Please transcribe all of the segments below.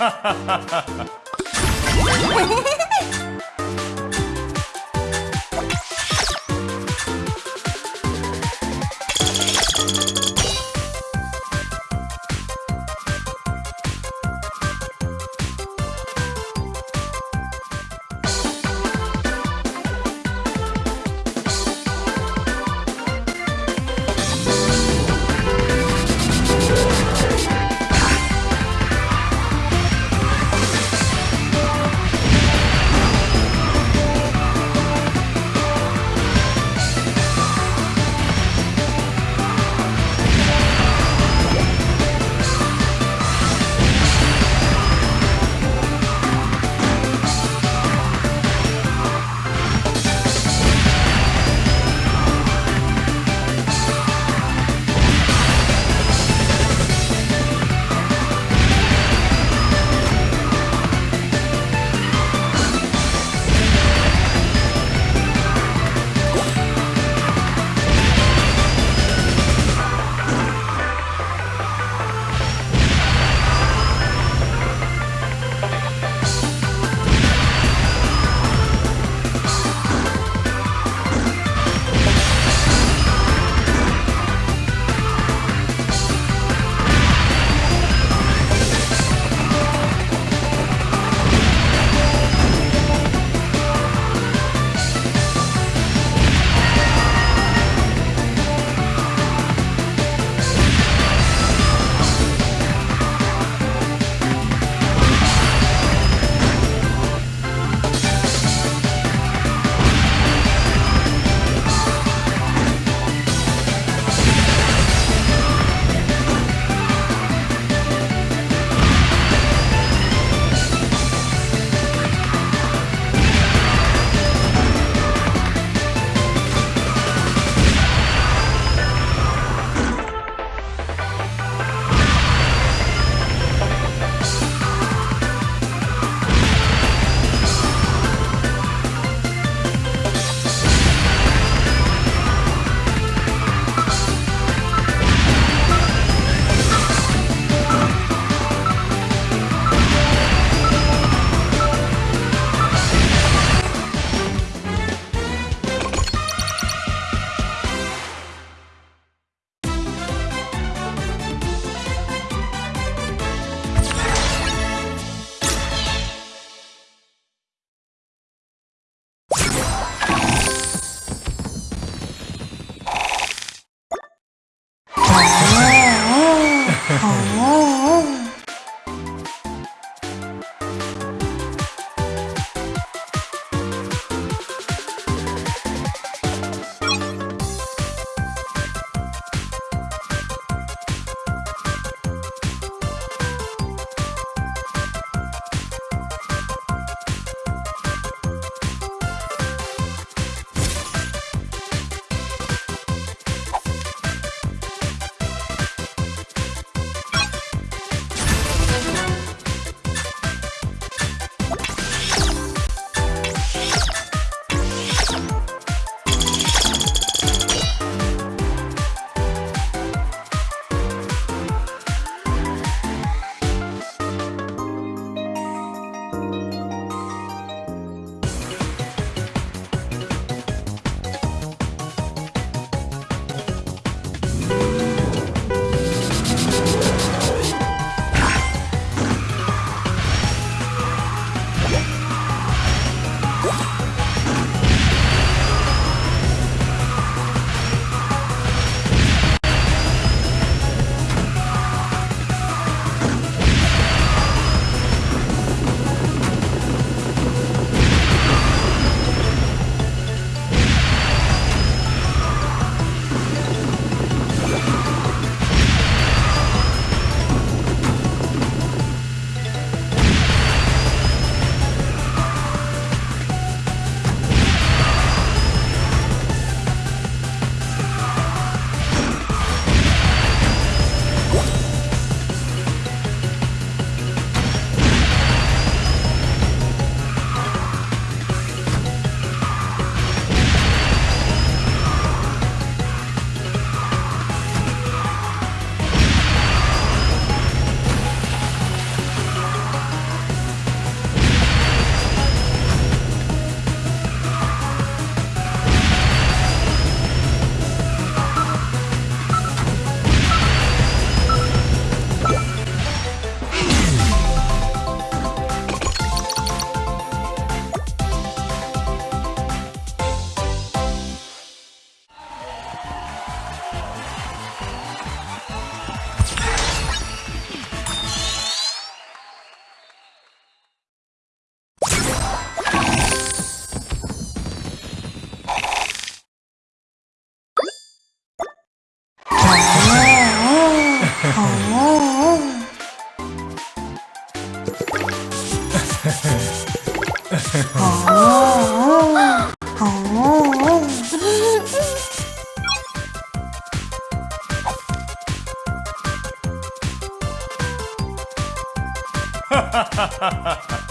ハハハハ。 아 아 하하하하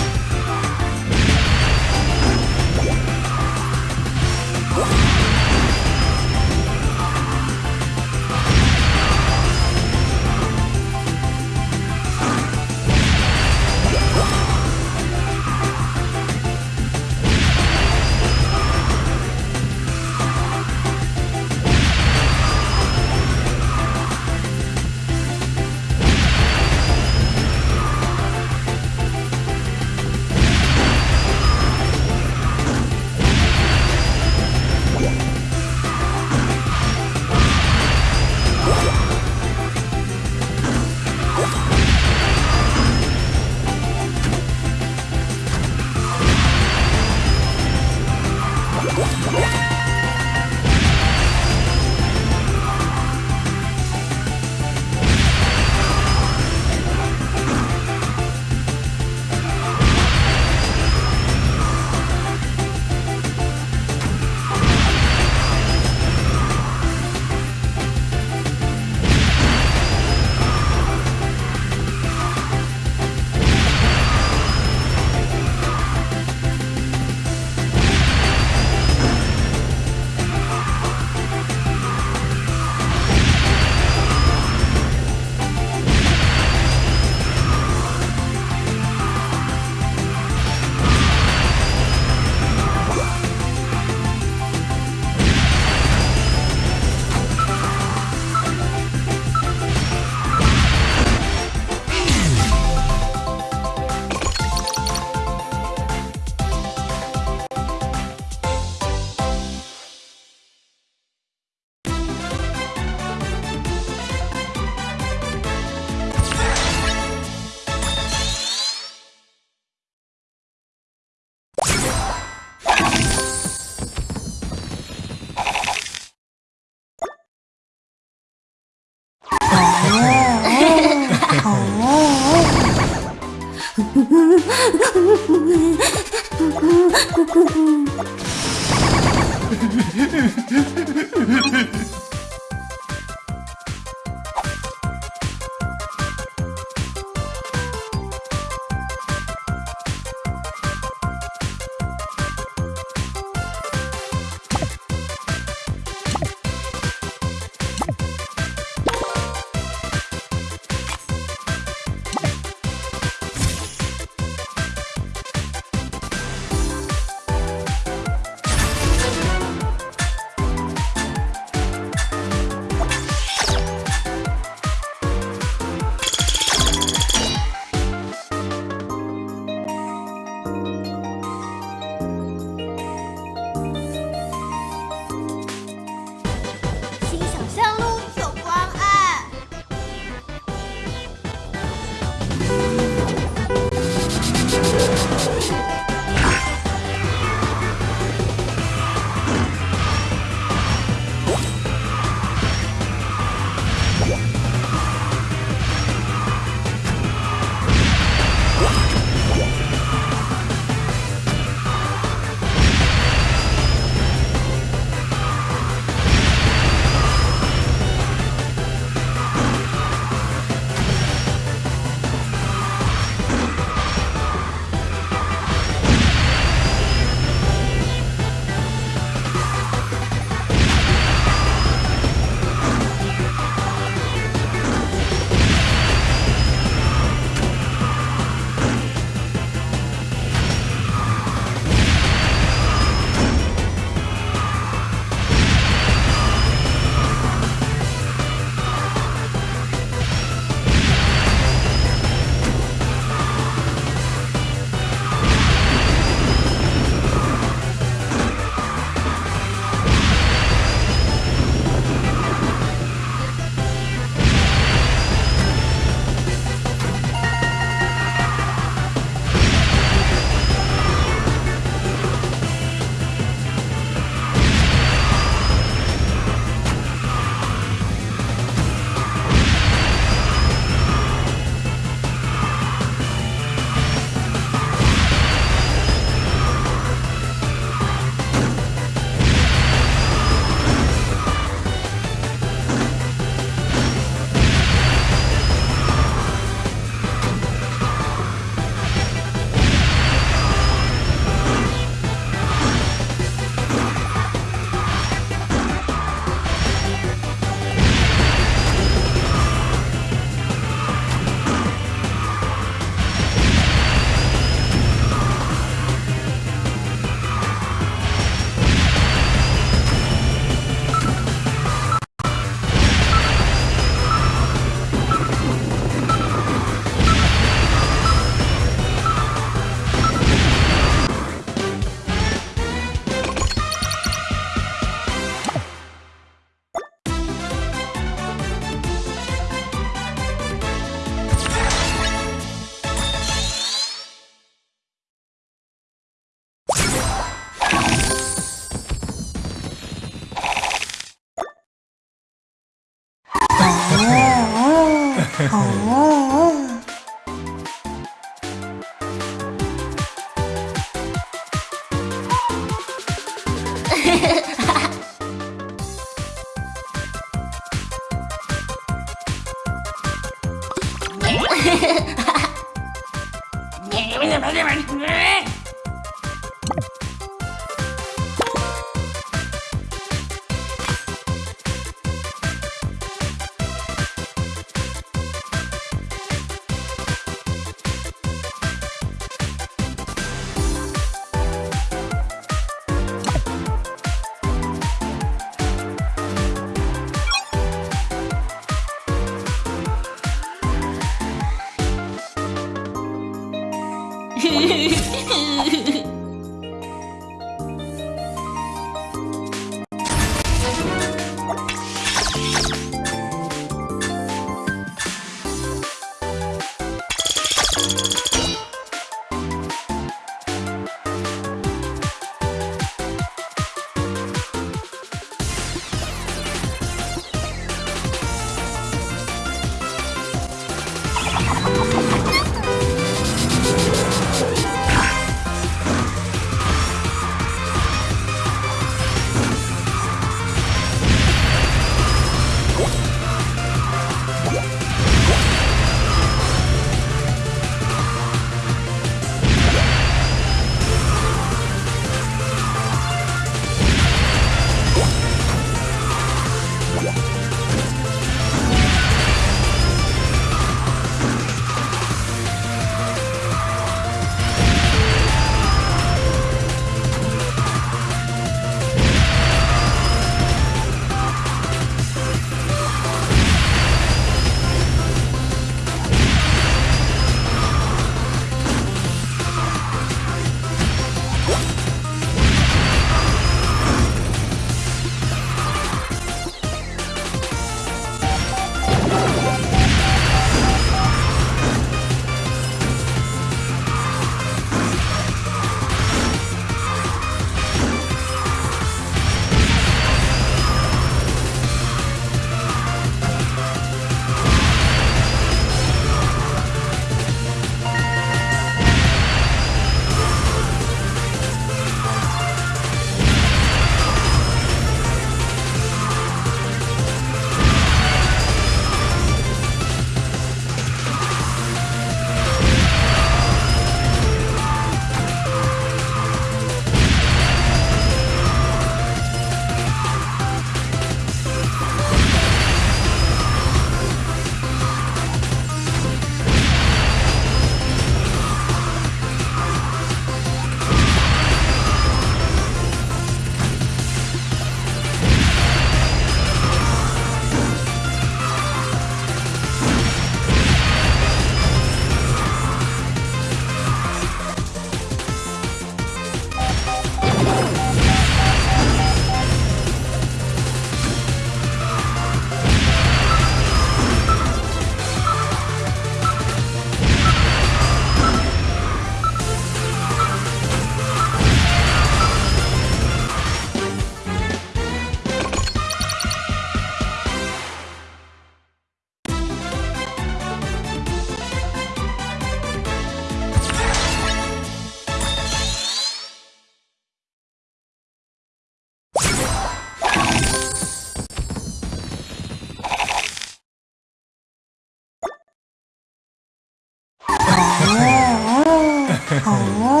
哦。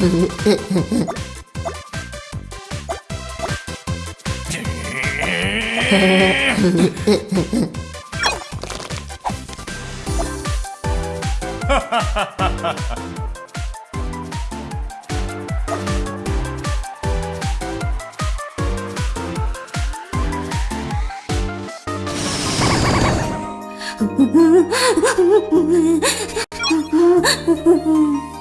ハハハハうん。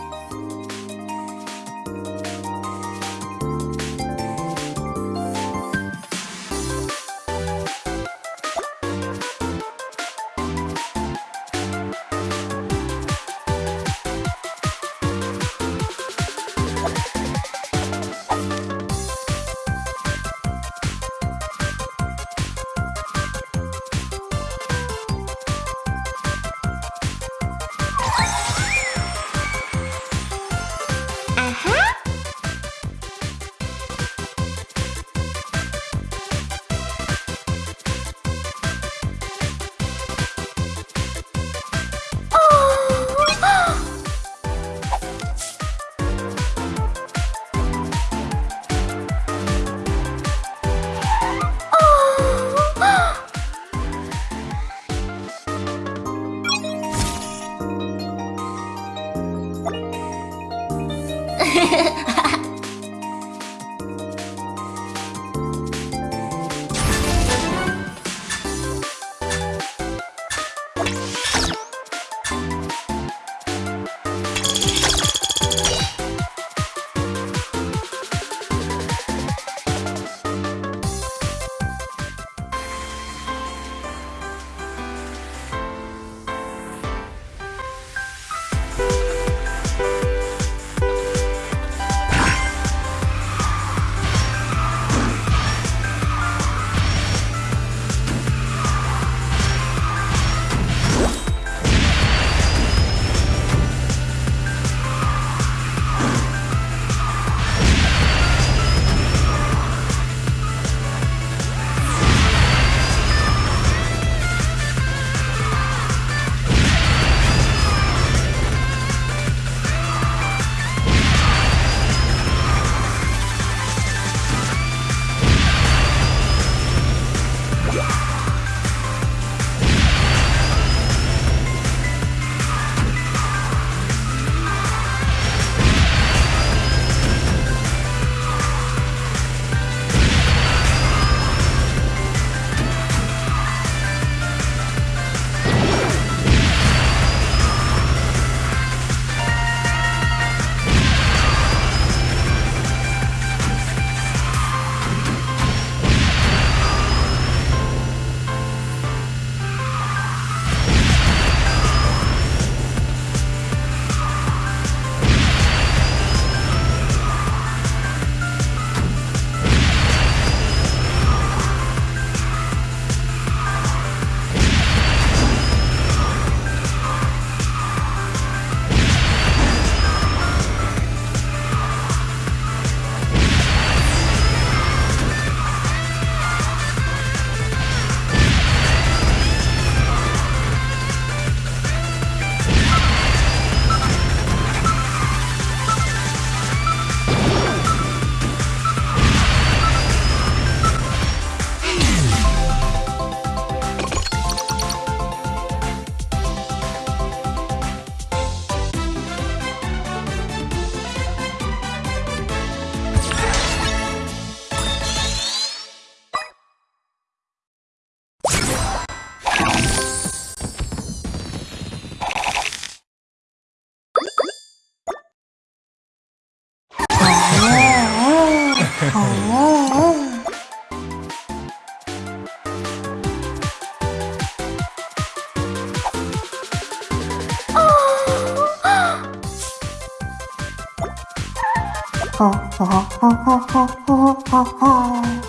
Ha ha ha ha ha ha ha ha